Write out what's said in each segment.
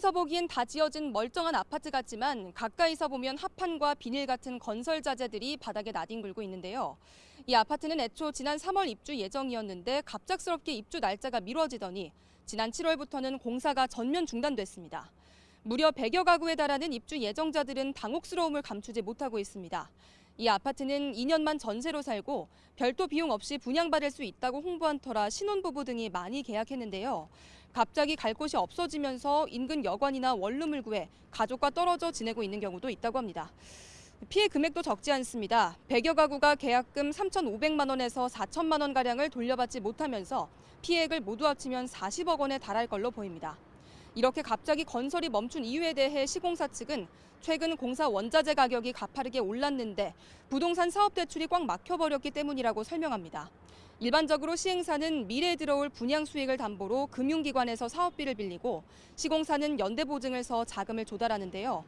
서 보기엔 다 지어진 멀쩡한 아파트 같지만 가까이서 보면 합판과 비닐 같은 건설 자재들이 바닥에 나뒹굴고 있는데요. 이 아파트는 애초 지난 3월 입주 예정이었는데 갑작스럽게 입주 날짜가 미뤄지더니 지난 7월부터는 공사가 전면 중단됐습니다. 무려 100여 가구에 달하는 입주 예정자들은 당혹스러움을 감추지 못하고 있습니다. 이 아파트는 2년만 전세로 살고 별도 비용 없이 분양받을 수 있다고 홍보한 터라 신혼부부 등이 많이 계약했는데요. 갑자기 갈 곳이 없어지면서 인근 여관이나 원룸을 구해 가족과 떨어져 지내고 있는 경우도 있다고 합니다. 피해 금액도 적지 않습니다. 100여 가구가 계약금 3,500만 원에서 4천만 원 가량을 돌려받지 못하면서 피해액을 모두 합치면 40억 원에 달할 걸로 보입니다. 이렇게 갑자기 건설이 멈춘 이유에 대해 시공사 측은 최근 공사 원자재 가격이 가파르게 올랐는데 부동산 사업 대출이 꽉 막혀버렸기 때문이라고 설명합니다. 일반적으로 시행사는 미래에 들어올 분양 수익을 담보로 금융기관에서 사업비를 빌리고 시공사는 연대보증을 서 자금을 조달하는데요.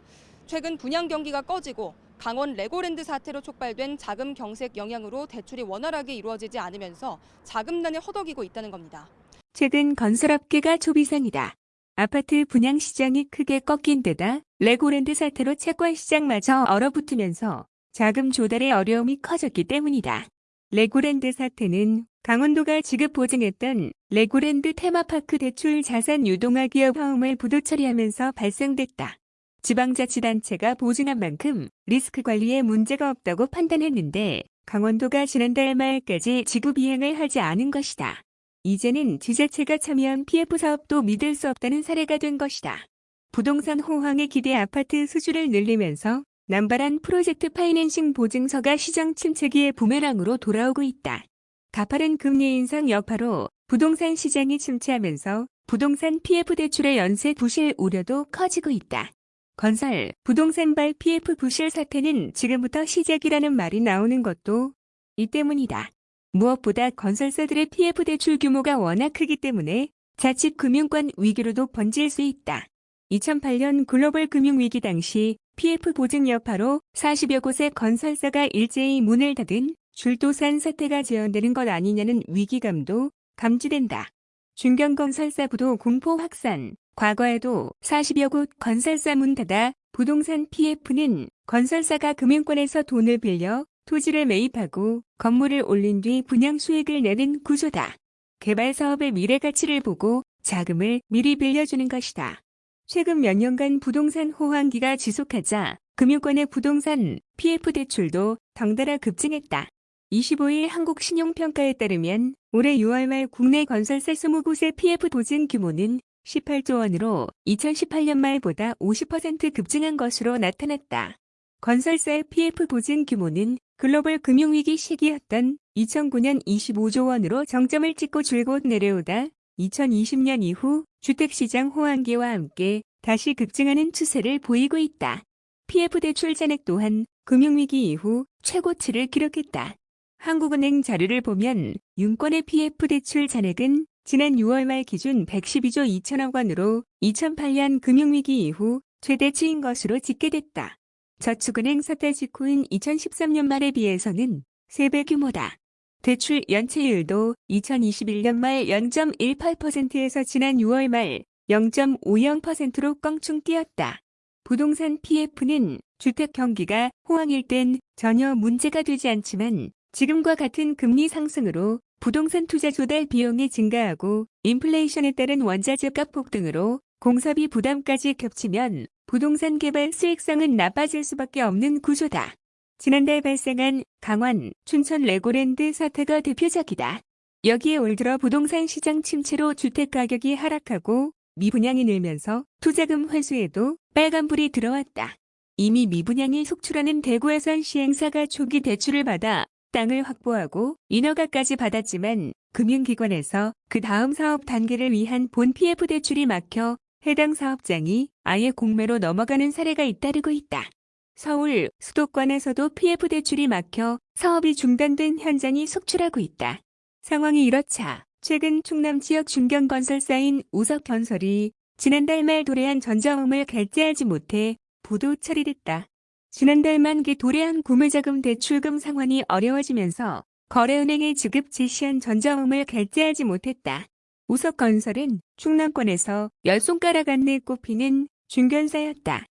최근 분양 경기가 꺼지고 강원 레고랜드 사태로 촉발된 자금 경색 영향으로 대출이 원활하게 이루어지지 않으면서 자금난에 허덕이고 있다는 겁니다. 최근 건설업계가 초비상이다. 아파트 분양 시장이 크게 꺾인 데다 레고랜드 사태로 채권 시장마저 얼어붙으면서 자금 조달의 어려움이 커졌기 때문이다. 레고랜드 사태는 강원도가 지급 보증했던 레고랜드 테마파크 대출 자산 유동화 기업어음을 부도 처리하면서 발생됐다. 지방자치단체가 보증한 만큼 리스크 관리에 문제가 없다고 판단했는데 강원도가 지난달 말까지 지급 이행을 하지 않은 것이다. 이제는 지자체가 참여한 PF 사업도 믿을 수 없다는 사례가 된 것이다. 부동산 호황에 기대 아파트 수주를 늘리면서 남발한 프로젝트 파이낸싱 보증서가 시장 침체기의 부메랑으로 돌아오고 있다. 가파른 금리 인상 여파로 부동산 시장이 침체하면서 부동산 PF 대출의 연쇄 부실 우려도 커지고 있다. 건설, 부동산발 PF 부실 사태는 지금부터 시작이라는 말이 나오는 것도 이 때문이다. 무엇보다 건설사들의 PF 대출 규모가 워낙 크기 때문에 자칫 금융권 위기로도 번질 수 있다. 2008년 글로벌 금융위기 당시 PF 보증 여파로 40여 곳의 건설사가 일제히 문을 닫은 줄도산 사태가 재현되는 것 아니냐는 위기감도 감지된다. 중견건설사 부도 공포 확산, 과거에도 40여 곳 건설사 문 닫아 부동산 PF는 건설사가 금융권에서 돈을 빌려 토지를 매입하고 건물을 올린 뒤 분양 수익을 내는 구조다. 개발 사업의 미래 가치를 보고 자금을 미리 빌려주는 것이다. 최근 몇 년간 부동산 호황기가 지속하자 금융권의 부동산 PF 대출도 덩달아 급증했다. 25일 한국신용평가에 따르면 올해 6월 말 국내 건설사 20곳의 PF 보증 규모는 18조 원으로 2018년 말보다 50% 급증한 것으로 나타났다. 건설사의 PF 보증 규모는 글로벌 금융위기 시기였던 2009년 25조 원으로 정점을 찍고 줄곧 내려오다 2020년 이후 주택시장 호황기와 함께 다시 급증하는 추세를 보이고 있다. PF 대출 잔액 또한 금융위기 이후 최고치를 기록했다. 한국은행 자료를 보면 윤권의 PF 대출 잔액은 지난 6월 말 기준 112조 2천억 원으로 2008년 금융위기 이후 최대치인 것으로 집계됐다. 저축은행 사태 직후인 2013년 말에 비해서는 3배 규모다. 대출 연체율도 2021년 말 0.18%에서 지난 6월 말 0.50%로 껑충 뛰었다. 부동산 PF는 주택 경기가 호황일 땐 전혀 문제가 되지 않지만 지금과 같은 금리 상승으로 부동산 투자 조달 비용이 증가하고 인플레이션에 따른 원자재 값 폭등으로 공사비 부담까지 겹치면 부동산 개발 수익성은 나빠질 수밖에 없는 구조다. 지난달 발생한 강원, 춘천 레고랜드 사태가 대표적이다. 여기에 올 들어 부동산 시장 침체로 주택 가격이 하락하고 미분양이 늘면서 투자금 회수에도 빨간불이 들어왔다. 이미 미분양이 속출하는 대구에선 시행사가 초기 대출을 받아 땅을 확보하고 인허가까지 받았지만 금융기관에서 그 다음 사업 단계를 위한 본 PF 대출이 막혀 해당 사업장이 아예 공매로 넘어가는 사례가 잇따르고 있다. 서울 수도권에서도 PF 대출이 막혀 사업이 중단된 현장이 속출하고 있다. 상황이 이렇자 최근 충남 지역 중견건설사인 우석건설이 지난달 말 도래한 전자음을 결제하지 못해 보도 처리됐다. 지난달 만기 도래한 구매자금 대출금 상환이 어려워지면서 거래은행에 지급 제시한 전자음을 결제하지 못했다. 우석건설은 충남권에서 열 손가락 안내 꼽히는 중견사였다.